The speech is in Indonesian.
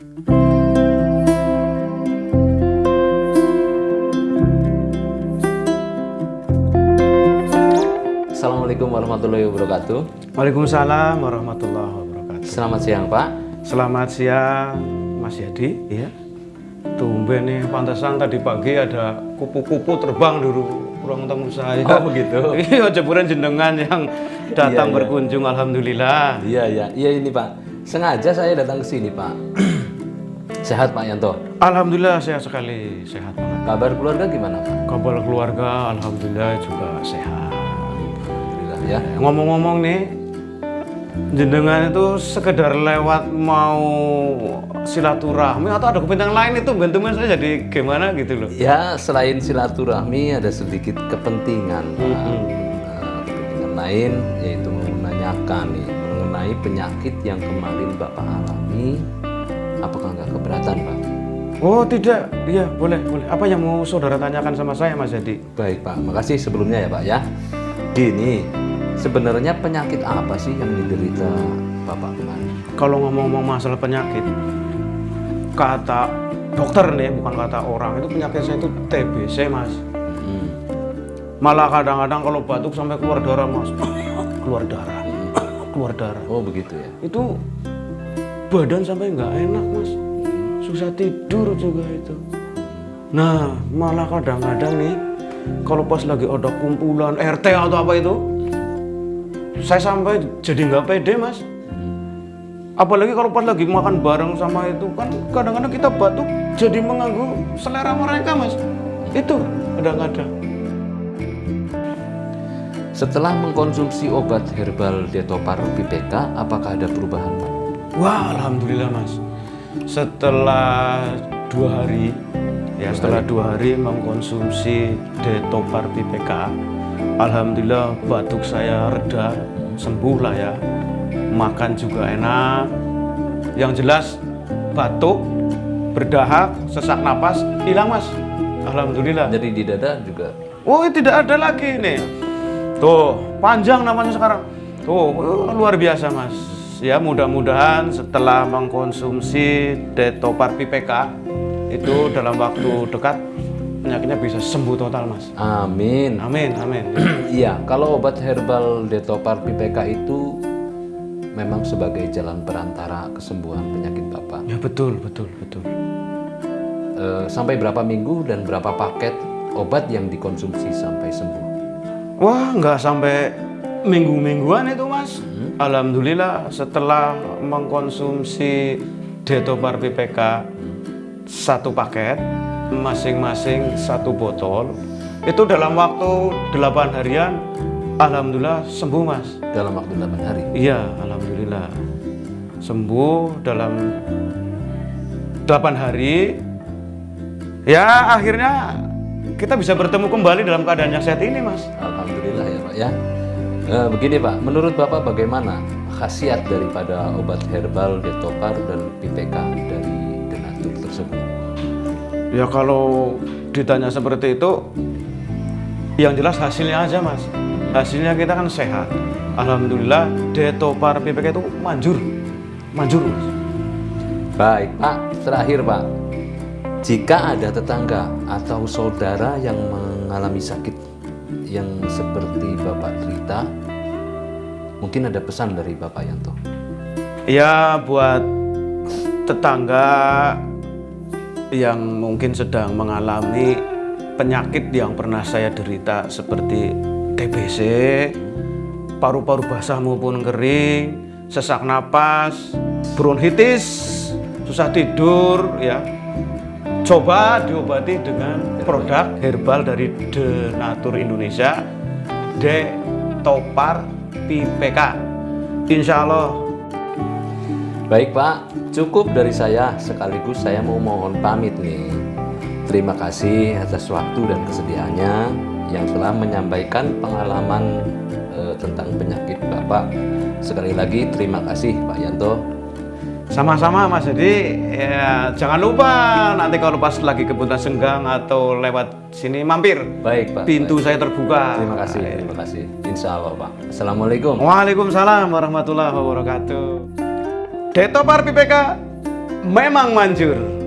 Assalamualaikum warahmatullahi wabarakatuh. Waalaikumsalam warahmatullahi wabarakatuh. Selamat siang Pak. Selamat siang Mas Yadi. Iya. Tumben nih pantesan tadi pagi ada kupu-kupu terbang dulu ruang tamu saya. Oh, begitu? Iya, jeburan jenengan yang datang Iya, iya. berkunjung alhamdulillah. Iya iya iya ini Pak. Sengaja saya datang ke sini Pak. Sehat Pak Yanto. Alhamdulillah sehat sekali, sehat banget. Kabar keluarga gimana Pak? Kabar keluarga alhamdulillah juga sehat. Alhamdulillah ya. Ngomong-ngomong nih, jenengan itu sekedar lewat mau silaturahmi atau ada kepentingan lain itu bentuknya saya jadi gimana gitu loh. Ya selain silaturahmi ada sedikit kepentingan Pak. Mm-mm. Nah, kepentingan lain yaitu menanyakan nih mengenai penyakit yang kemarin Bapak alami. Apakah nggak keberatan Pak? Oh tidak, iya boleh boleh. Apa yang mau saudara tanyakan sama saya Mas Jadi? Baik Pak, makasih sebelumnya ya Pak ya. Gini, sebenarnya penyakit apa sih yang diderita Bapak kemarin? Kalau ngomong-ngomong masalah penyakit, kata dokter nih bukan kata orang itu penyakit saya itu TBC Mas. Hmm. Malah kadang-kadang kalau batuk sampai keluar darah Mas, keluar darah, keluar darah. Oh begitu ya. Itu badan sampai nggak enak Mas, susah tidur juga itu. Nah malah kadang-kadang nih kalau pas lagi ada kumpulan RT atau apa itu, saya sampai jadi nggak pede Mas. Apalagi kalau pas lagi makan bareng sama itu kan kadang-kadang kita batuk jadi mengganggu selera mereka Mas. Itu kadang-kadang. Setelah mengkonsumsi obat herbal Detopar PPK, apakah ada perubahan? Wah, alhamdulillah mas. Setelah dua hari, ya setelah dua hari mengkonsumsi Detopar PPK, alhamdulillah batuk saya reda, sembuh lah ya. Makan juga enak. Yang jelas batuk, berdahak, sesak napas hilang mas. Alhamdulillah. Jadi di dada juga Oh, tidak ada lagi nih. Tuh, panjang namanya sekarang. Tuh, uh, luar biasa, Mas. Ya, mudah-mudahan setelah mengkonsumsi Detopar PPK itu dalam waktu dekat penyakitnya bisa sembuh total, Mas. Amin. Amin, amin. Iya, kalau obat herbal Detopar PPK itu memang sebagai jalan perantara kesembuhan penyakit Bapak. ya betul, betul, betul. Eh, sampai berapa minggu dan berapa paket obat yang dikonsumsi sampai sembuh? Wah, nggak sampai minggu-mingguan itu, Mas. Alhamdulillah setelah mengkonsumsi Detopar PPK satu paket, masing-masing satu botol, itu dalam waktu 8 harian, Alhamdulillah sembuh, Mas. Dalam waktu 8 hari. Iya, Alhamdulillah sembuh dalam 8 hari. Ya, akhirnya kita bisa bertemu kembali dalam keadaan yang sehat ini, Mas. Alhamdulillah ya Pak ya. Eh, begini Pak, menurut Bapak bagaimana khasiat daripada obat herbal Detopar dan PPK dari Denatur tersebut? Ya kalau ditanya seperti itu, yang jelas hasilnya aja mas. Hasilnya kita kan sehat. Alhamdulillah Detopar PPK itu manjur, manjur mas. Baik Pak, terakhir Pak. Jika ada tetangga atau saudara yang mengalami sakit yang seperti Bapak mungkin ada pesan dari Bapak Yanto. Ya buat tetangga yang mungkin sedang mengalami penyakit yang pernah saya derita seperti TBC, paru-paru basah maupun kering, sesak napas, bronkitis, susah tidur, ya. Coba diobati dengan produk herbal dari The Natur Indonesia, D Topar PPK. Insya Allah Baik Pak, cukup dari saya. Sekaligus saya mau mohon pamit nih. Terima kasih atas waktu dan kesediaannya yang telah menyampaikan pengalaman eh, tentang penyakit Bapak. Sekali lagi terima kasih Pak Yanto. Sama-sama Mas Jadi ya jangan lupa nanti kalau pas lagi kebutuhan senggang atau lewat sini mampir. Baik Pak. Pintu saya terbuka. Terima kasih, terima kasih. Insya Allah Pak. Assalamualaikum. Waalaikumsalam warahmatullahi wabarakatuh. Detopar PPK memang manjur.